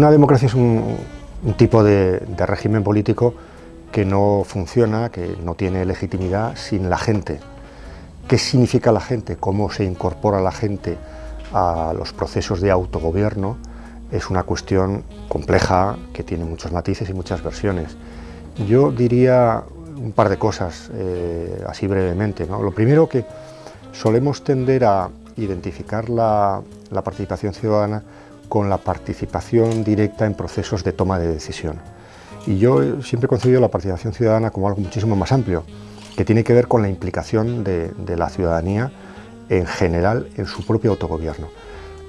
una democracia es un, tipo de, régimen político que no funciona, que no tiene legitimidad sin la gente. ¿Qué significa la gente? ¿Cómo se incorpora la gente a los procesos de autogobierno? Es una cuestión compleja que tiene muchos matices y muchas versiones. Yo diría un par de cosas, eh, así brevemente. Lo primero que solemos tender a identificar la, participación ciudadana con la participación directa en procesos de toma de decisión. Y yo siempre he concebido la participación ciudadana como algo muchísimo más amplio, que tiene que ver con la implicación de, de la ciudadanía en general en su propio autogobierno.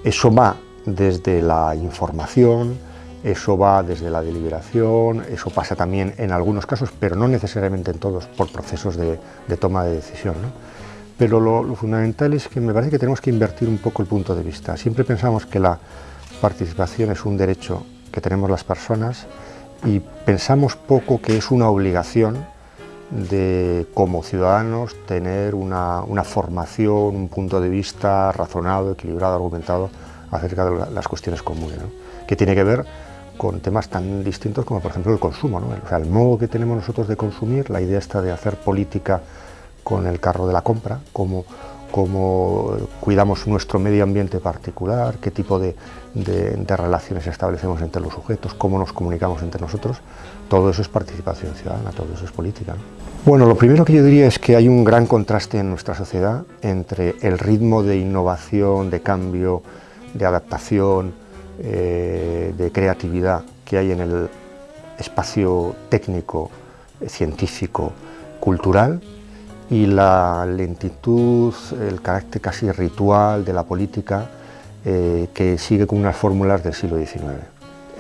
Eso va desde la información, eso va desde la deliberación, eso pasa también en algunos casos, pero no necesariamente en todos, por procesos de, toma de decisión. Pero lo, fundamental es que me parece que tenemos que invertir un poco el punto de vista. Siempre pensamos que la participación es un derecho que tenemos las personas y pensamos poco que es una obligación de como ciudadanos tener una, formación, un punto de vista razonado, equilibrado, argumentado acerca de las cuestiones comunes, que tiene que ver con temas tan distintos como por ejemplo el consumo, o sea, el modo que tenemos nosotros de consumir, la idea está de hacer política con el carro de la compra, cómo, cómo cuidamos nuestro medio ambiente particular, qué tipo de, relaciones establecemos entre los sujetos, cómo nos comunicamos entre nosotros, todo eso es participación ciudadana, todo eso es política. Bueno, lo primero que yo diría es que hay un gran contraste en nuestra sociedad entre el ritmo de innovación, de cambio, de adaptación, eh, de creatividad que hay en el espacio técnico, científico, cultural y la lentitud, el carácter casi ritual de la política eh, que sigue con unas fórmulas del siglo XIX.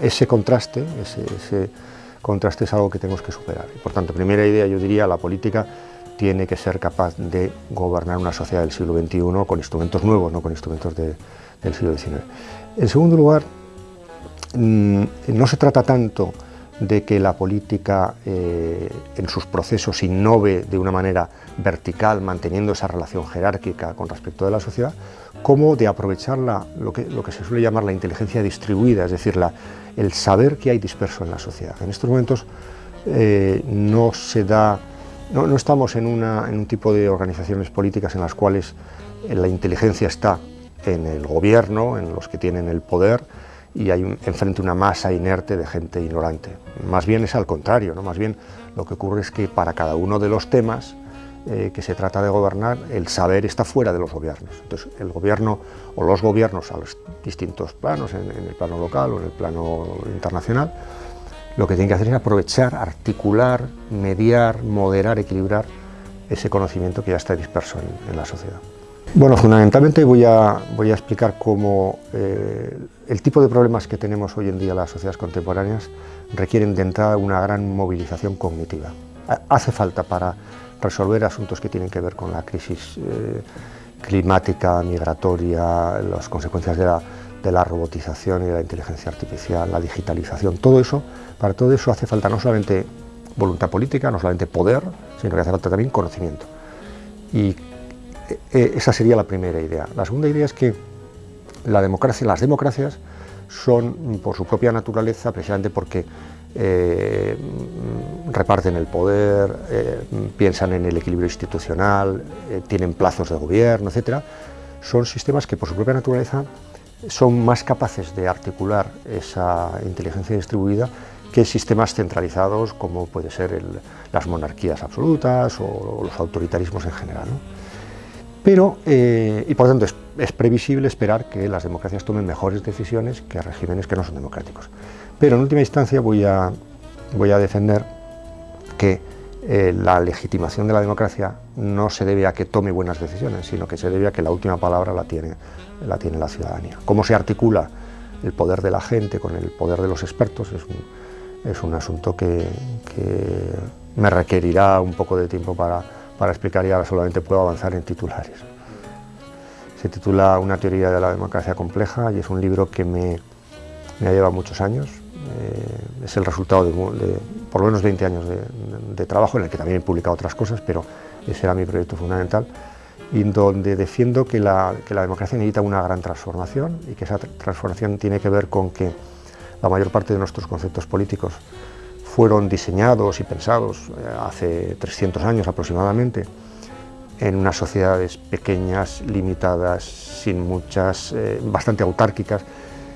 Ese contraste, ese, contraste es algo que tenemos que superar. por tanto, primera idea, yo diría, la política tiene que ser capaz de gobernar una sociedad del siglo XXI con instrumentos nuevos, no con instrumentos del siglo XIX. En segundo lugar, mm, no se trata tanto de que la política eh, en sus procesos innove de una manera vertical, manteniendo esa relación jerárquica con respecto de la sociedad, como de aprovechar lo, que, lo que se suele llamar la inteligencia distribuida, es decir, el saber que hay disperso en la sociedad. En estos momentos eh, no se da, no, estamos en, en un tipo de organizaciones políticas en las cuales la inteligencia está en el gobierno, en los que tienen el poder, y hay enfrente una masa inerte de gente ignorante. Más bien es al contrario, ¿no? más bien lo que ocurre es que para cada uno de los temas eh, que se trata de gobernar, el saber está fuera de los gobiernos. Entonces el gobierno o los gobiernos a los distintos planos, en, el plano local o en el plano internacional, lo que tienen que hacer es aprovechar, articular, mediar, moderar, equilibrar ese conocimiento que ya está disperso en la sociedad. Bueno, fundamentalmente voy a, voy a explicar cómo eh, el tipo de problemas que tenemos hoy en día las sociedades contemporáneas requieren de entrada una gran movilización cognitiva. Hace falta para resolver asuntos que tienen que ver con la crisis eh, climática, migratoria, las consecuencias de la, de la robotización y de la inteligencia artificial, la digitalización, todo eso, para todo eso hace falta no solamente voluntad política, no solamente poder, sino que hace falta también conocimiento. Y eh, esa sería la primera idea. La segunda idea es que las democracias son por su propia naturaleza, precisamente porque eh, reparten el poder, eh, piensan en el equilibrio institucional, tienen plazos de gobierno, etc., son sistemas que por su propia naturaleza son más capaces de articular esa inteligencia distribuida que sistemas centralizados como puede ser las monarquías absolutas o los autoritarismos en general. Pero, eh, y por tanto, es, previsible esperar que las democracias tomen mejores decisiones que regímenes que no son democráticos. Pero en última instancia voy a, defender que eh, la legitimación de la democracia no se debe a que tome buenas decisiones, sino que se debe a que la última palabra la tiene la, ciudadanía. Cómo se articula el poder de la gente con el poder de los expertos es un, asunto que me requerirá un poco de tiempo para para explicar y ahora solamente puedo avanzar en titulares. Se titula Una teoría de la democracia compleja y es un libro que me, me ha llevado muchos años. Eh, es el resultado de, por lo menos 20 años de, trabajo, en el que también he publicado otras cosas, pero ese era mi proyecto fundamental, y donde defiendo que la, que la democracia necesita una gran transformación y que esa transformación tiene que ver con que la mayor parte de nuestros conceptos políticos fueron diseñados y pensados eh, hace 300 años aproximadamente en unas sociedades pequeñas, limitadas, sin muchas, eh, bastante autárquicas,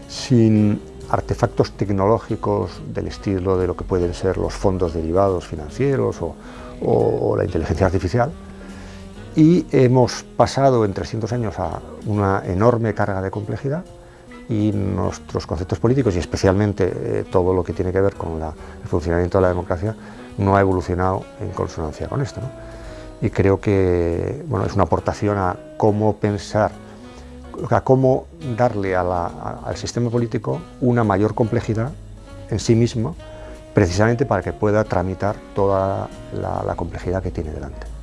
sin artefactos tecnológicos del estilo de lo que pueden ser los fondos derivados financieros o, la inteligencia artificial. Y hemos pasado en 300 años a una enorme carga de complejidad y nuestros conceptos políticos y especialmente eh, todo lo que tiene que ver con el funcionamiento de la democracia no ha evolucionado en consonancia con esto. Y creo que bueno, es una aportación a cómo pensar a cómo darle al sistema político una mayor complejidad en sí mismo, precisamente para que pueda tramitar toda la complejidad que tiene delante.